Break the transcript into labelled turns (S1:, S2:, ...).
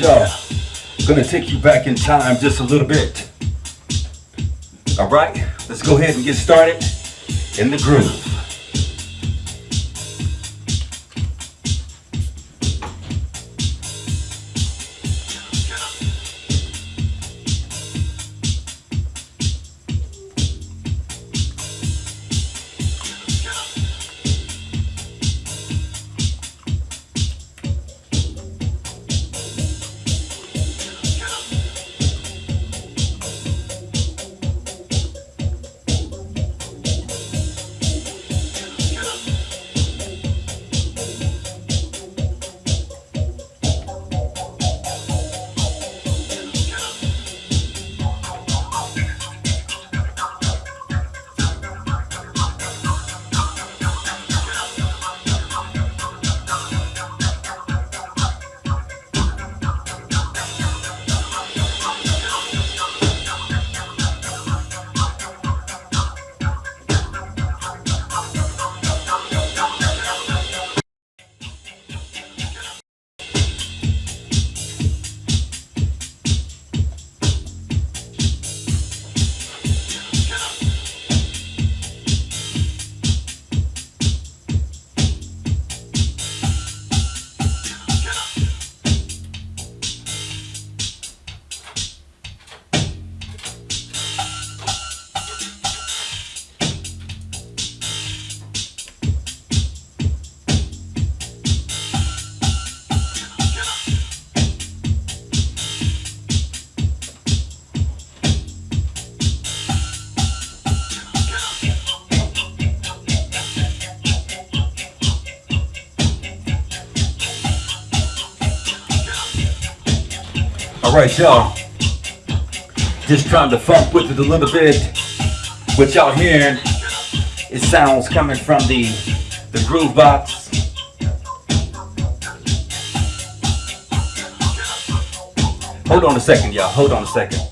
S1: Y'all, gonna take you back in time just a little bit. All right, let's go ahead and get started in the groove. Right, y'all. Just trying to funk with it a little bit. What y'all hearing is sounds coming from the the groove box. Hold on a second, y'all. Hold on a second.